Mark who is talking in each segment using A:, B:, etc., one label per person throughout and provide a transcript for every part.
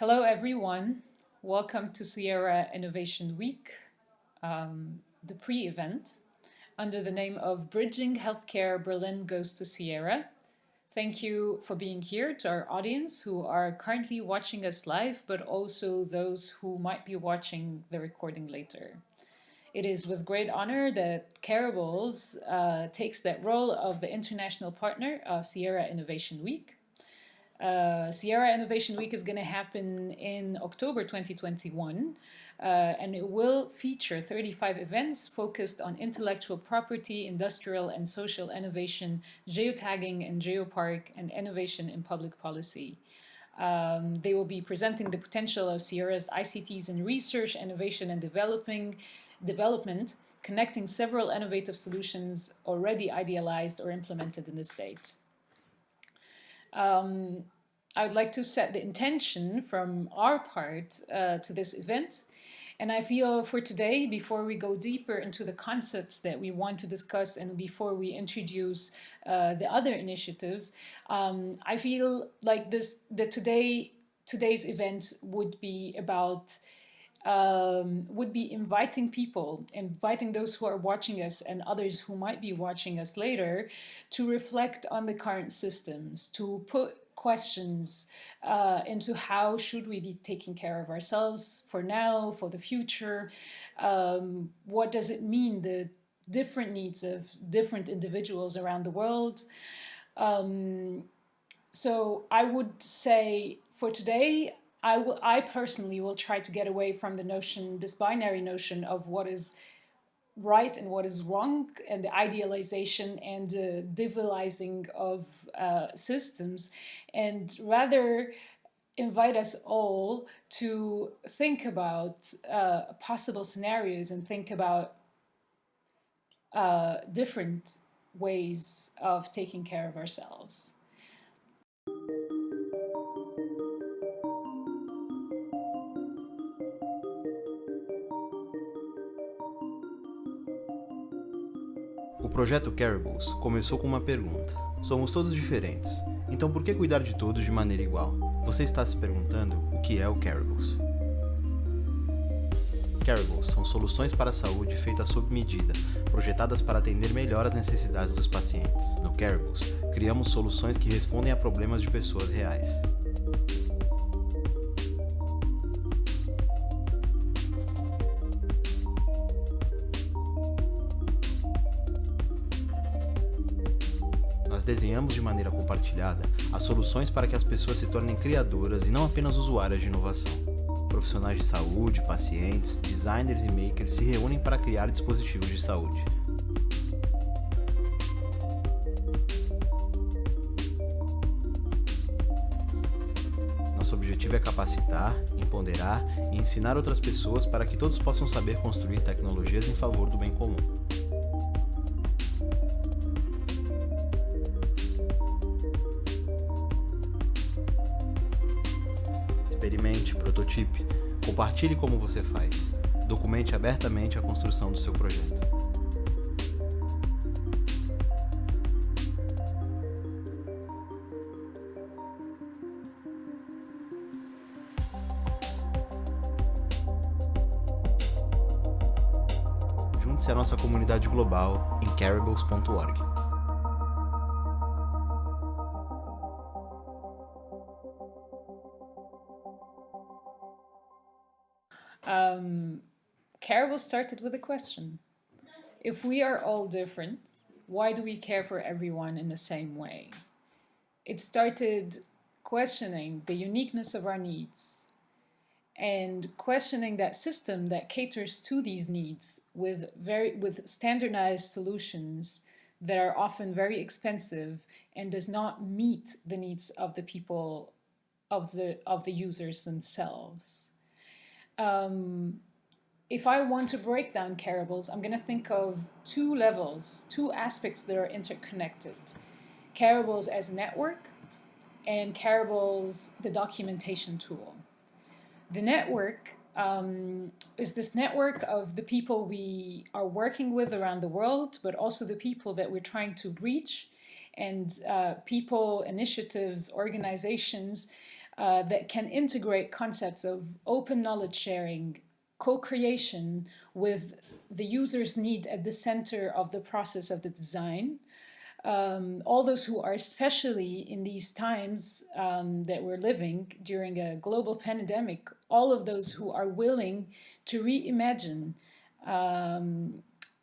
A: Hello, everyone. Welcome to Ceará Innovation Week, um, the pre-event, under the name of Bridging Healthcare Berlin Goes to Ceará. Thank you for being here to our audience who are currently watching us live, but also those who might be watching the recording later. It is with great honor that Careables uh, takes that role of the international partner of Ceará Innovation Week. Uh, Ceará Innovation Week is going to happen in October 2021, uh, and it will feature 35 events focused on intellectual property, industrial and social innovation, geotagging and geopark, and innovation in public policy. Um, they will be presenting the potential of Ceará's ICTs in research, innovation and developing, development, connecting several innovative solutions already idealized or implemented in the state. Um, I would like to set the intention from our part uh, to this event. And I feel for today, before we go deeper into the concepts that we want to discuss and before we introduce uh, the other initiatives, um, I feel like this that today today's event would be about um, would be inviting people, inviting those who are watching us and others who might be watching us later to reflect on the current systems, to put questions uh, into how should we be taking care of ourselves for now, for the future, um, what does it mean, the different needs of different individuals around the world. Um, so I would say for today, I, will, I personally will try to get away from the notion, this binary notion of what is right and what is wrong and the idealization and the devilizing of uh, systems and rather invite us all to think about uh, possible scenarios and think about uh, different ways of taking care of ourselves.
B: O projeto Carables começou com uma pergunta. Somos todos diferentes, então por que cuidar de todos de maneira igual? Você está se perguntando o que é o Carables. Carables são soluções para a saúde feitas sob medida, projetadas para atender melhor as necessidades dos pacientes. No Carables, criamos soluções que respondem a problemas de pessoas reais. Desenhamos de maneira compartilhada as soluções para que as pessoas se tornem criadoras e não apenas usuárias de inovação. Profissionais de saúde, pacientes, designers e makers se reúnem para criar dispositivos de saúde. Nosso objetivo é capacitar, empoderar e ensinar outras pessoas para que todos possam saber construir tecnologias em favor do bem comum. Compartilhe como você faz, documente abertamente a construção do seu projeto. Junte-se à nossa comunidade global em carables.org.
A: started with a question. If we are all different, why do we care for everyone in the same way? It started questioning the uniqueness of our needs and questioning that system that caters to these needs with very with standardized solutions that are often very expensive and does not meet the needs of the people of the of the users themselves um, if I want to break down Careables, I'm going to think of two levels, two aspects that are interconnected. Careables as a network and Careables, the documentation tool. The network um, is this network of the people we are working with around the world, but also the people that we're trying to reach and uh, people, initiatives, organizations uh, that can integrate concepts of open knowledge sharing, co-creation with the user's need at the center of the process of the design. Um, all those who are especially in these times um, that we're living during a global pandemic, all of those who are willing to reimagine um,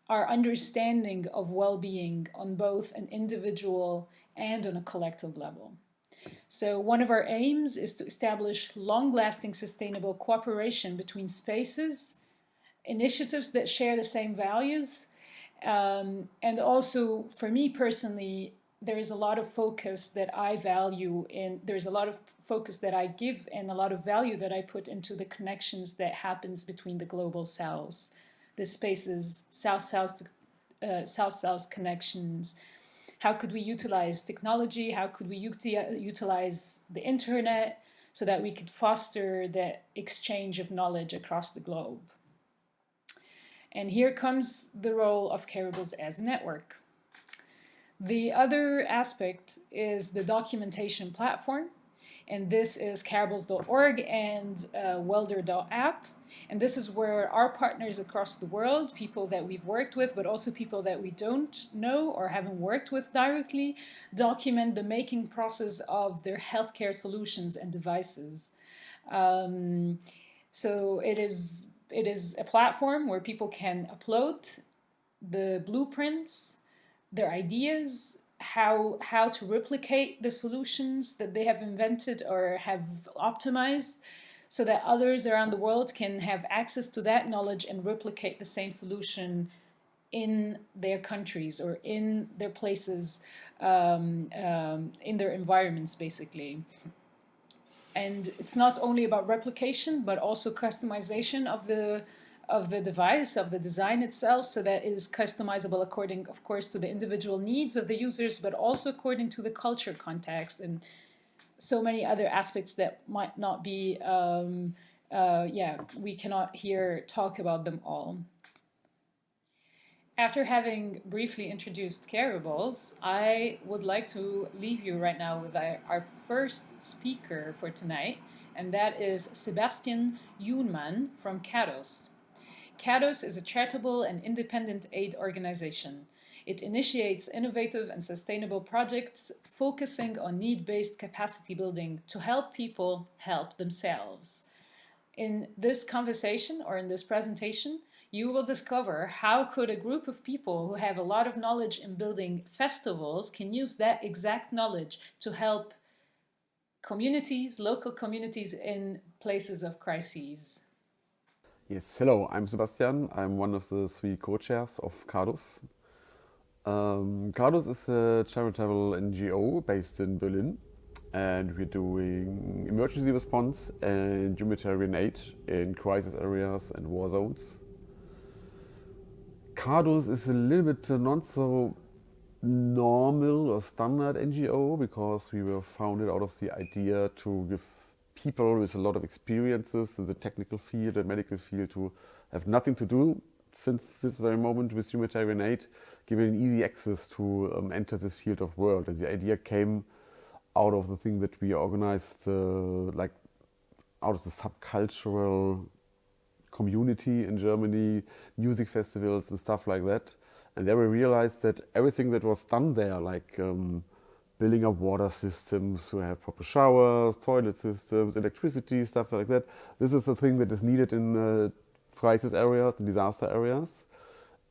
A: our understanding of well-being on both an individual and on a collective level. So one of our aims is to establish long-lasting sustainable cooperation between spaces, initiatives that share the same values, um, and also for me personally, there is a lot of focus that I value and there's a lot of focus that I give and a lot of value that I put into the connections that happens between the global cells, the spaces, south-south uh, south-south connections, how could we utilize technology? How could we utilize the internet so that we could foster the exchange of knowledge across the globe? And here comes the role of Careables as a network. The other aspect is the documentation platform. And this is careables.org and uh, welder.app. And this is where our partners across the world, people that we've worked with, but also people that we don't know or haven't worked with directly, document the making process of their healthcare solutions and devices. Um, so it is, it is a platform where people can upload the blueprints, their ideas, how how to replicate the solutions that they have invented or have optimized so that others around the world can have access to that knowledge and replicate the same solution in their countries or in their places, um, um, in their environments, basically. And it's not only about replication, but also customization of the of the device, of the design itself, so that it is customizable according, of course, to the individual needs of the users, but also according to the culture context and so many other aspects that might not be, um, uh, yeah, we cannot here talk about them all. After having briefly introduced Careables, I would like to leave you right now with our, our first speaker for tonight, and that is Sebastian Jünemann from CADUS. CADUS is a charitable and independent aid organization. It initiates innovative and sustainable projects focusing on need-based capacity building to help people help themselves. In this conversation or in this presentation, you will discover how could a group of people who have a lot of knowledge in building festivals can use that exact knowledge to help communities, local communities in places of crises.
C: Yes, hello, I'm Sebastian. I'm one of the three co-chairs of CADUS, um, CADUS is a charitable NGO based in Berlin and we're doing emergency response and humanitarian aid in crisis areas and war zones. CADUS is a little bit not so normal or standard NGO because we were founded out of the idea to give people with a lot of experiences in the technical field and medical field to have nothing to do since this very moment with humanitarian aid, giving easy access to um, enter this field of work. And the idea came out of the thing that we organized, uh, like out of the subcultural community in Germany, music festivals and stuff like that. And there we realized that everything that was done there, like um, building up water systems to have proper showers, toilet systems, electricity, stuff like that, this is the thing that is needed in uh, crisis areas, disaster areas.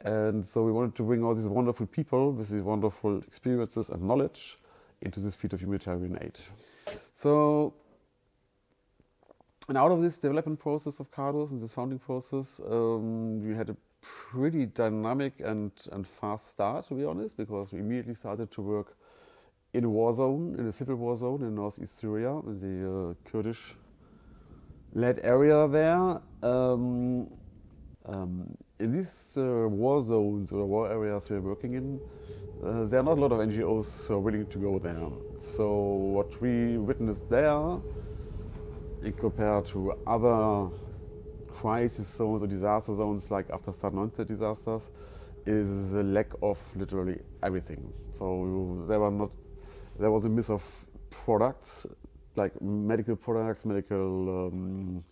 C: And so we wanted to bring all these wonderful people with these wonderful experiences and knowledge into this field of humanitarian aid. So, and out of this development process of CADUS and this founding process, um, we had a pretty dynamic and, and fast start, to be honest, because we immediately started to work in a war zone, in a civil war zone in northeast Syria, in the uh, Kurdish led area there. Um, um, in these uh, war zones or war areas we're working in, uh, there are not a lot of NGOs who are willing to go there. So what we witnessed there, in compared to other crisis zones or disaster zones like after sudden onset disasters, is the lack of literally everything. So there were not, there was a miss of products like medical products, medical um,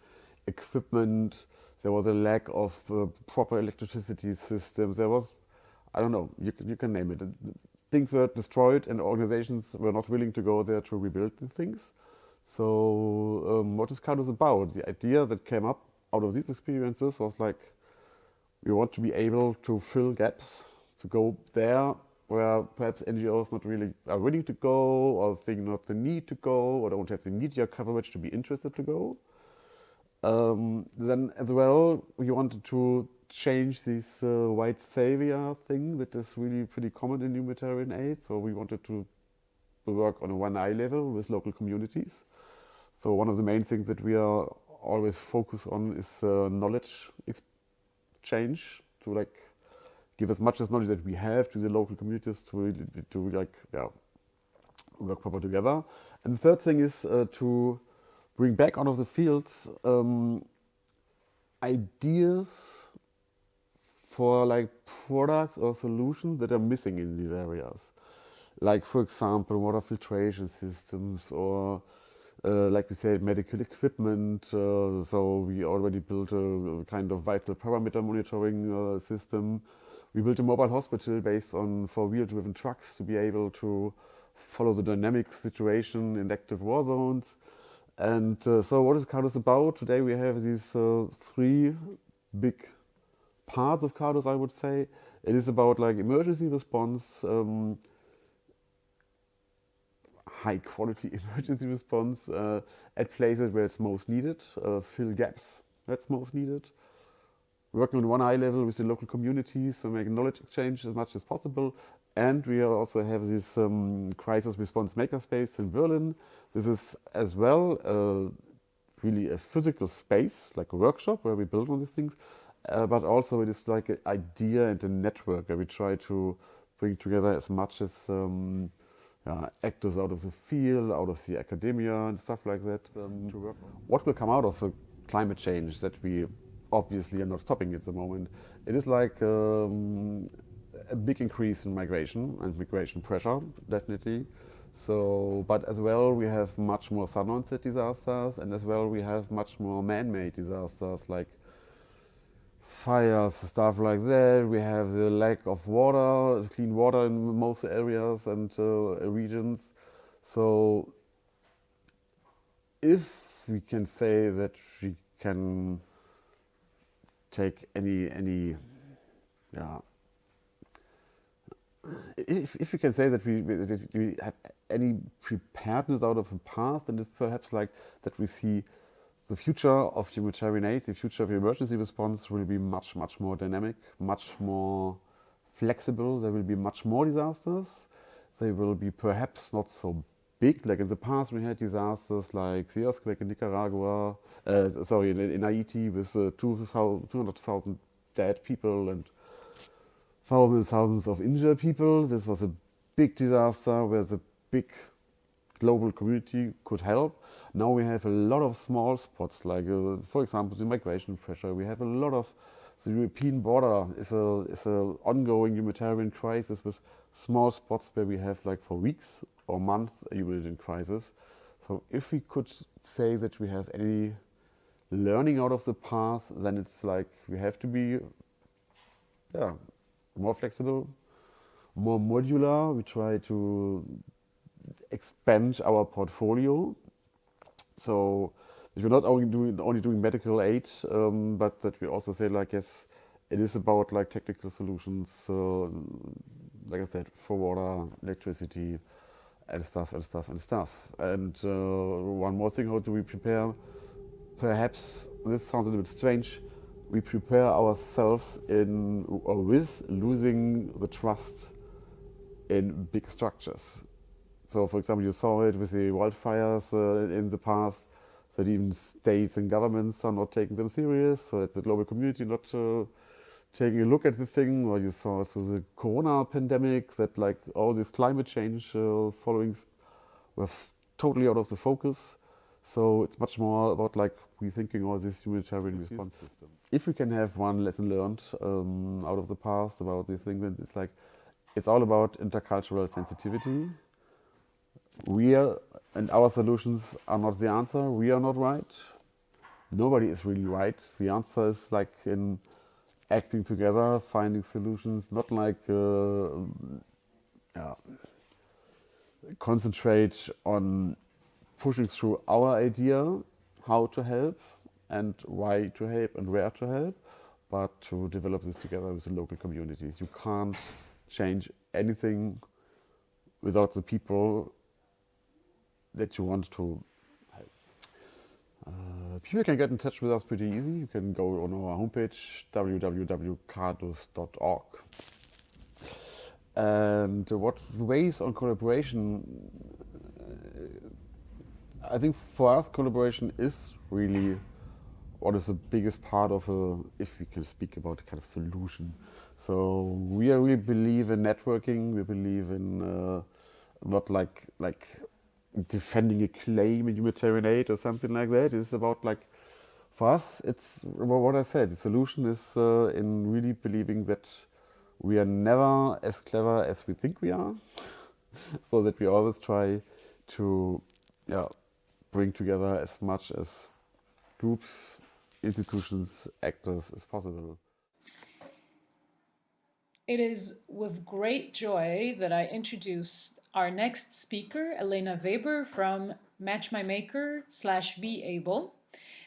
C: equipment. There was a lack of uh, proper electricity systems. There was, I don't know, you can, you can name it. Things were destroyed, and organizations were not willing to go there to rebuild the things. So, um, what is CADUS about? The idea that came up out of these experiences was like, we want to be able to fill gaps, to go there where perhaps NGOs not really are willing to go or think not the need to go or don't have the media coverage to be interested to go. Um, then as well, we wanted to change this uh, white savior thing that is really pretty common in humanitarian aid. So we wanted to work on a one eye level with local communities. So one of the main things that we are always focused on is uh, knowledge exchange to like give as much as knowledge that we have to the local communities to to like yeah work proper together. And the third thing is uh, to bring back out of the fields um, ideas for like products or solutions that are missing in these areas. Like for example, water filtration systems or uh, like we said, medical equipment. Uh, so we already built a, kind of vital parameter monitoring uh, system we built a mobile hospital based on four-wheel driven trucks to be able to follow the dynamic situation in active war zones. And uh, so what is CADUS about? Today we have these uh, three big parts of CADUS, I would say. It is about like emergency response, um, high quality emergency response uh, at places where it's most needed, uh, fill gaps that's most needed working on one eye level with the local communities to make knowledge exchange as much as possible. And we also have this um, crisis response makerspace in Berlin. This is as well uh, really a physical space, like a workshop where we build on these things. Uh, but also it is like an idea and a network where we try to bring together as much as um, yeah, actors out of the field, out of the academia and stuff like that um, to work. What will come out of the climate change that we obviously are not stopping at the moment. It is like um, a big increase in migration and migration pressure, definitely. So, but as well, we have much more sun onset disasters, and as well, we have much more man-made disasters like fires, stuff like that. We have the lack of water, clean water in most areas and uh, regions. So, if we can say that we can take any any yeah if, if we can say that we, we have any preparedness out of the past, then it's perhaps like that we see the future of humanitarian aid, the future of emergency response will be much, much more dynamic, much more flexible. There will be much more disasters. They will be perhaps not so big. Like in the past, we had disasters like the earthquake in Nicaragua, uh, sorry, in, in, Haiti with uh, 200,000 dead people and thousands and thousands of injured people. This was a big disaster where the big global community could help. Now we have a lot of small spots, like uh, for example the migration pressure. We have a lot of the European border is a is a ongoing humanitarian crisis with small spots where we have like for weeks or months a humanitarian crisis. So if we could say that we have any learning out of the past, then it's like we have to be yeah, more flexible, more modular. We try to expand our portfolio. So we're not only doing only doing medical aid, um, but that we also say like yes, it is about like technical solutions. Uh, like I said, for water, electricity, and stuff and stuff and stuff. And uh, one more thing: how do we prepare? Perhaps this sounds a little bit strange. We prepare ourselves in or with losing the trust in big structures. So, for example, you saw it with the wildfires uh, in the past. That even states and governments are not taking them serious. So, that the global community not uh, taking a look at the thing, or you saw through the corona pandemic that like all these climate change uh, followings were totally out of the focus. So it's much more about like rethinking all this humanitarian response system. If we can have one lesson learned um, out of the past about this thing, then it's like it's all about intercultural sensitivity. we are, and our solutions are not the answer. We are not right. Nobody is really right. The answer is like in acting together, finding solutions, not like uh, yeah, concentrate on pushing through our idea how to help and why to help and where to help, but to develop this together with the local communities. You can't change anything without the people that you want to help. Uh, people can get in touch with us pretty easy. You can go on our homepage www.cadus.org. And what ways on collaboration? I think for us, collaboration is really what is the biggest part of a, if we can speak about a kind of solution. So we really believe in networking. We believe in uh, not like like defending a claim in humanitarian aid or something like that. It's about like for us, it's what I said. The solution is uh, in really believing that we are never as clever as we think we are, so that we always try to yeah, bring together as much as groups, institutions, actors as possible.
A: It is with great joy that I introduce our next speaker, Elena Weber from Match My Maker slash Be Able.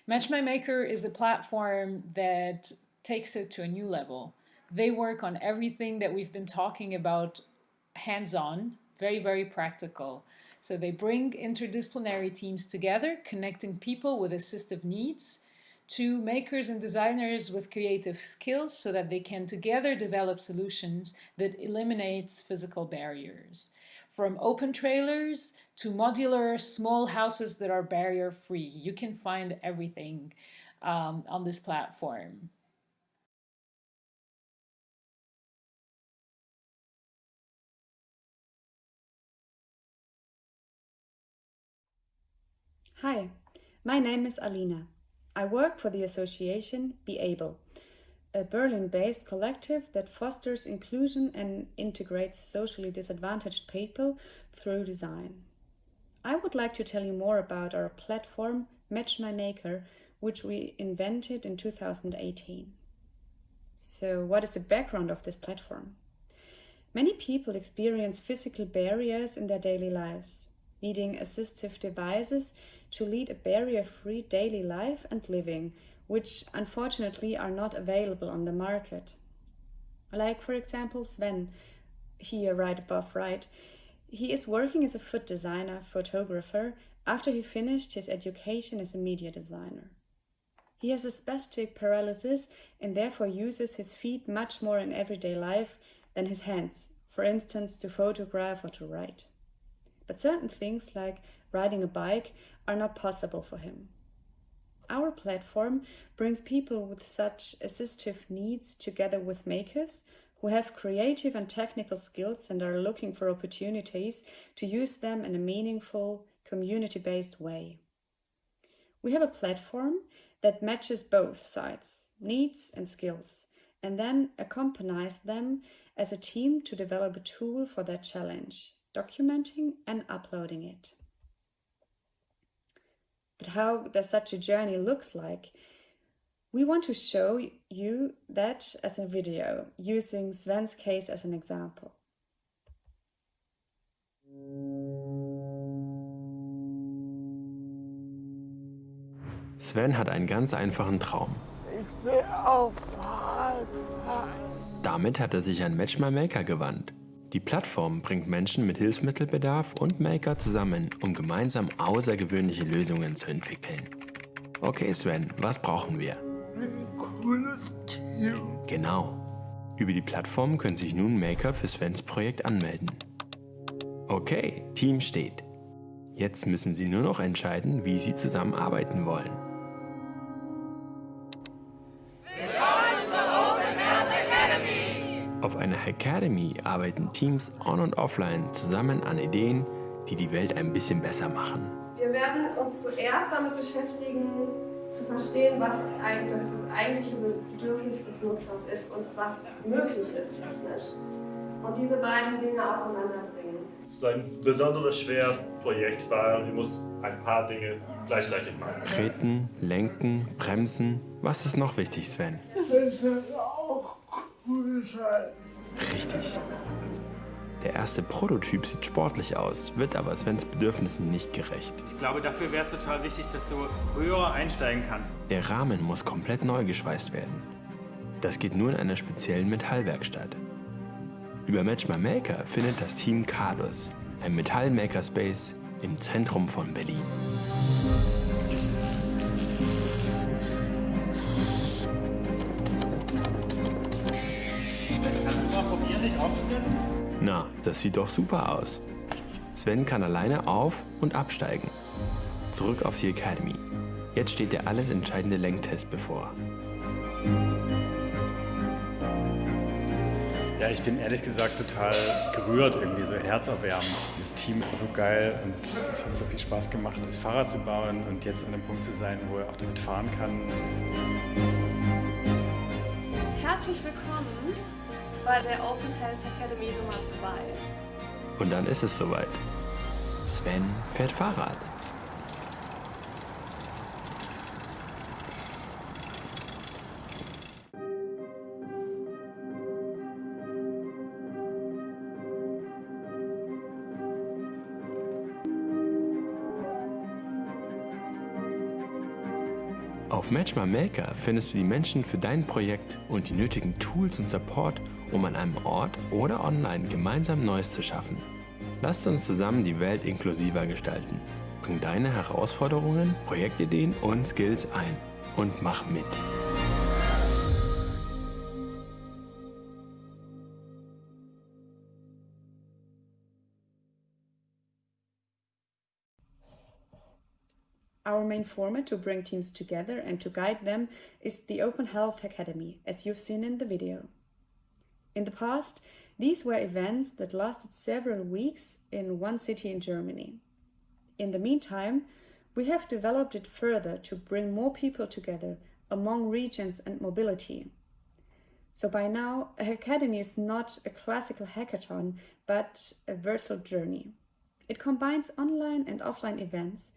A: Match My Maker is a platform that takes it to a new level. They work on everything that we've been talking about hands-on, very, very practical. So they bring interdisciplinary teams together, connecting people with assistive needs to makers and designers with creative skills so that they can together develop solutions that eliminates physical barriers. From open trailers to modular small houses that are barrier free. You can find everything um, on this platform.
D: Hi, my name is Alina. I work for the association Be Able, a Berlin-based collective that fosters inclusion and integrates socially disadvantaged people through design. I would like to tell you more about our platform Match My Maker, which we invented in 2018. So what is the background of this platform? Many people experience physical barriers in their daily lives, needing assistive devices to lead a barrier-free daily life and living, which unfortunately are not available on the market. Like for example Sven, here right above right. He is working as a food designer, photographer, after he finished his education as a media designer. He has a spastic paralysis and therefore uses his feet much more in everyday life than his hands, for instance to photograph or to write. But certain things like riding a bike are not possible for him. Our platform brings people with such assistive needs together with makers who have creative and technical skills and are looking for opportunities to use them in a meaningful, community-based way. We have a platform that matches both sides, needs and skills, and then accompanies them as a team to develop a tool for that challenge, documenting and uploading it. But how does such a journey looks like? We want to show you that as a video, using Sven's case as an example.
E: Sven hat einen ganz einfachen Traum.
F: Ich will auf Fahrrad
E: Damit hat er sich an Match My Maker gewandt. Die Plattform bringt Menschen mit Hilfsmittelbedarf und Maker zusammen, um gemeinsam außergewöhnliche Lösungen zu entwickeln. Okay Sven, was brauchen wir?
F: Ein cooles Team.
E: Genau. Über die Plattform können sich nun Maker für Svens Projekt anmelden. Okay, Team steht. Jetzt müssen Sie nur noch entscheiden, wie Sie zusammenarbeiten wollen. Auf einer Academy arbeiten Teams on und offline zusammen an Ideen, die die Welt ein bisschen besser machen.
G: Wir werden uns zuerst damit beschäftigen, zu verstehen, was eigentlich das eigentliche Bedürfnis des Nutzers ist und was möglich ist technisch. Und diese beiden Dinge aufeinander bringen.
H: Es ist ein besonders schweres Projekt, weil du musst ein paar Dinge gleichzeitig machen.
E: Treten, lenken, bremsen. Was ist noch wichtig, Sven?
F: Das wird auch cool sein.
E: Richtig. Der erste Prototyp sieht sportlich aus, wird aber Svens Bedürfnissen nicht gerecht.
B: Ich glaube, dafür wäre es total wichtig, dass du höher einsteigen kannst.
E: Der Rahmen muss komplett neu geschweißt werden. Das geht nur in einer speziellen Metallwerkstatt. Über Match My Maker findet das Team Cardus, ein Metall-Makerspace im Zentrum von Berlin.
B: Dich aufzusetzen?
E: Na, das sieht doch super aus. Sven kann alleine auf- und absteigen. Zurück auf die Academy. Jetzt steht der alles entscheidende Lenktest bevor.
I: Ja, ich bin ehrlich gesagt total gerührt, irgendwie so herzerwärmend. Das Team ist so geil und es hat so viel Spaß gemacht, das Fahrrad zu bauen und jetzt an einem Punkt zu sein, wo er auch damit fahren kann.
G: Herzlich willkommen bei der Open Health Academy Nummer 2.
E: Und dann ist es soweit. Sven fährt Fahrrad. Auf Match Maker findest du die Menschen für dein Projekt und die nötigen Tools und Support, um an einem Ort oder online gemeinsam Neues zu schaffen. Lasst uns zusammen die Welt inklusiver gestalten. Bring deine Herausforderungen, Projektideen und Skills ein und mach mit.
D: Our main format to bring teams together and to guide them is the Open Health Academy, as you've seen in the video. In the past, these were events that lasted several weeks in one city in Germany. In the meantime, we have developed it further to bring more people together among regions and mobility. So by now, a academy is not a classical hackathon, but a virtual journey. It combines online and offline events,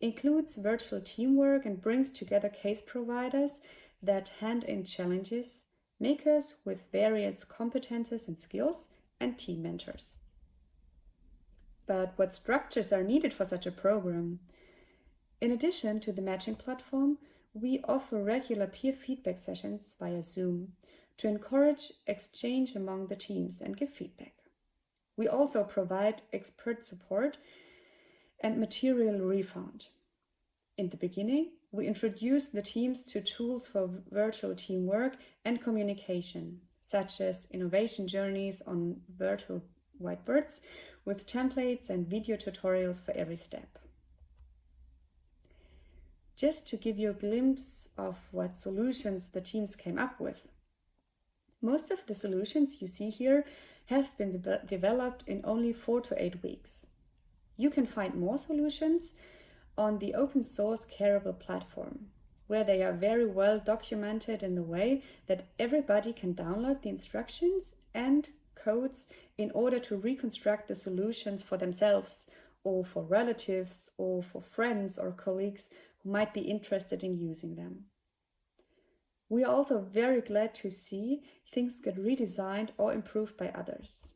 D: includes virtual teamwork and brings together case providers that hand in challenges, makers with various competences and skills, and team mentors. But what structures are needed for such a program? In addition to the matching platform, we offer regular peer feedback sessions via Zoom to encourage exchange among the teams and give feedback. We also provide expert support and material refund. In the beginning, we introduced the teams to tools for virtual teamwork and communication, such as innovation journeys on virtual whiteboards with templates and video tutorials for every step. Just to give you a glimpse of what solutions the teams came up with. Most of the solutions you see here have been de developed in only four to eight weeks. You can find more solutions on the open source Careable platform, where they are very well documented in the way that everybody can download the instructions and codes in order to reconstruct the solutions for themselves or for relatives or for friends or colleagues who might be interested in using them. We are also very glad to see things get redesigned or improved by others.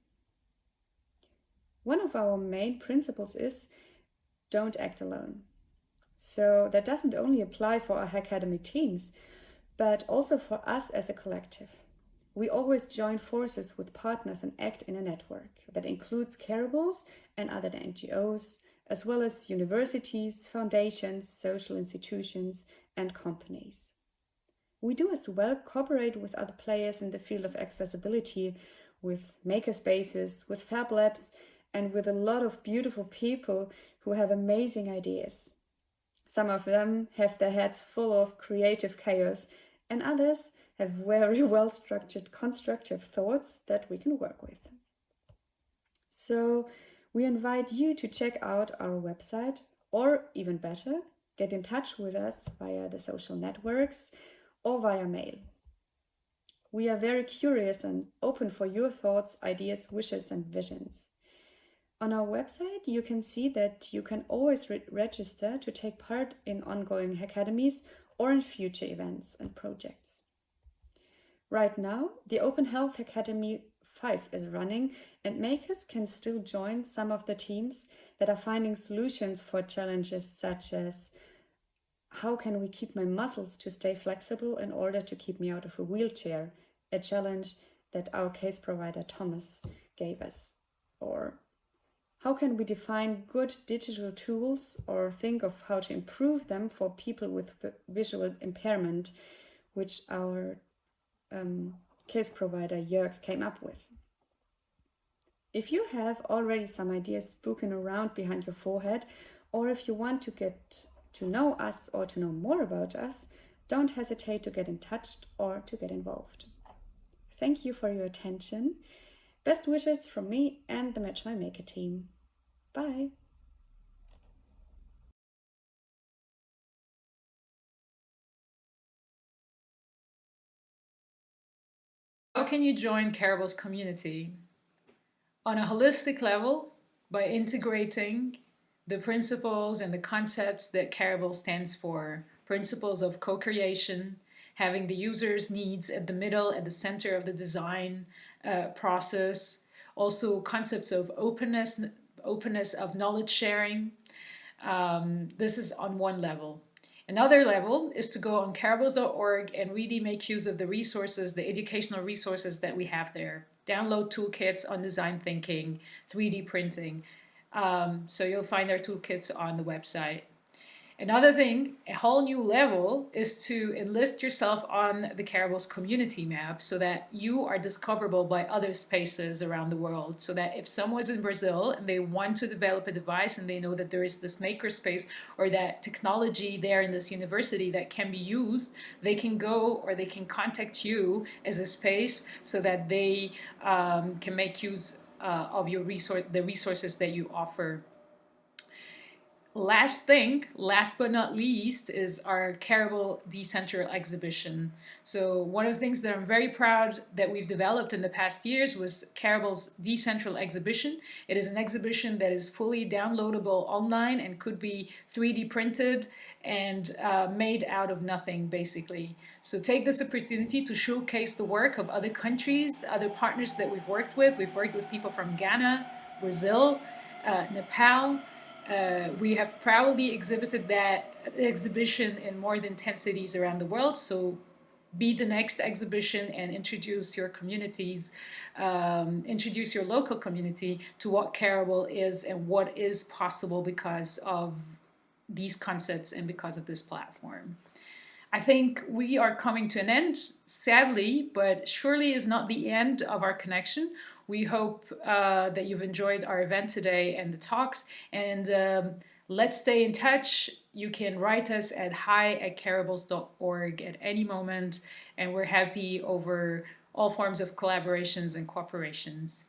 D: One of our main principles is don't act alone. So that doesn't only apply for our Academy teams, but also for us as a collective. We always join forces with partners and act in a network that includes Careables and other NGOs, as well as universities, foundations, social institutions, and companies. We do as well cooperate with other players in the field of accessibility, with makerspaces, with fab labs, and with a lot of beautiful people who have amazing ideas. Some of them have their heads full of creative chaos, and others have very well structured constructive thoughts that we can work with. So we invite you to check out our website, or even better, get in touch with us via the social networks or via mail. We are very curious and open for your thoughts, ideas, wishes and visions. On our website, you can see that you can always re register to take part in ongoing academies or in future events and projects. Right now, the Open Health Academy 5 is running and makers can still join some of the teams that are finding solutions for challenges such as how can we keep my muscles to stay flexible in order to keep me out of a wheelchair, a challenge that our case provider Thomas gave us. Or how can we define good digital tools or think of how to improve them for people with visual impairment, which our um, case provider Jörg came up with. If you have already some ideas spoken around behind your forehead, or if you want to get to know us or to know more about us, don't hesitate to get in touch or to get involved. Thank you for your attention. Best wishes from me and the Match My Maker team. Bye.
A: How can you join Careable's community? On a holistic level, by integrating the principles and the concepts that Careable stands for, principles of co-creation, having the user's needs at the middle, at the center of the design uh, process, also concepts of openness, openness of knowledge sharing. Um, this is on one level. Another level is to go on careables.org and really make use of the resources, the educational resources that we have there. Download toolkits on design thinking, 3D printing. Um, so you'll find our toolkits on the website. Another thing, a whole new level, is to enlist yourself on the Careables community map so that you are discoverable by other spaces around the world. So that if someone's in Brazil and they want to develop a device and they know that there is this makerspace or that technology there in this university that can be used, they can go or they can contact you as a space so that they um, can make use uh, of your resource, the resources that you offer last thing, last but not least, is our Careable Decentral exhibition. So one of the things that I'm very proud that we've developed in the past years was Careable's Decentral exhibition. It is an exhibition that is fully downloadable online and could be 3D printed and uh, made out of nothing basically. So take this opportunity to showcase the work of other countries, other partners that we've worked with. We've worked with people from Ghana, Brazil, uh, Nepal, uh, we have proudly exhibited that exhibition in more than 10 cities around the world. So be the next exhibition and introduce your communities, um, introduce your local community to what Careable is and what is possible because of these concepts and because of this platform. I think we are coming to an end, sadly, but surely is not the end of our connection. We hope uh, that you've enjoyed our event today and the talks, and um, let's stay in touch. You can write us at hi at careables.org at any moment, and we're happy over all forms of collaborations and cooperations.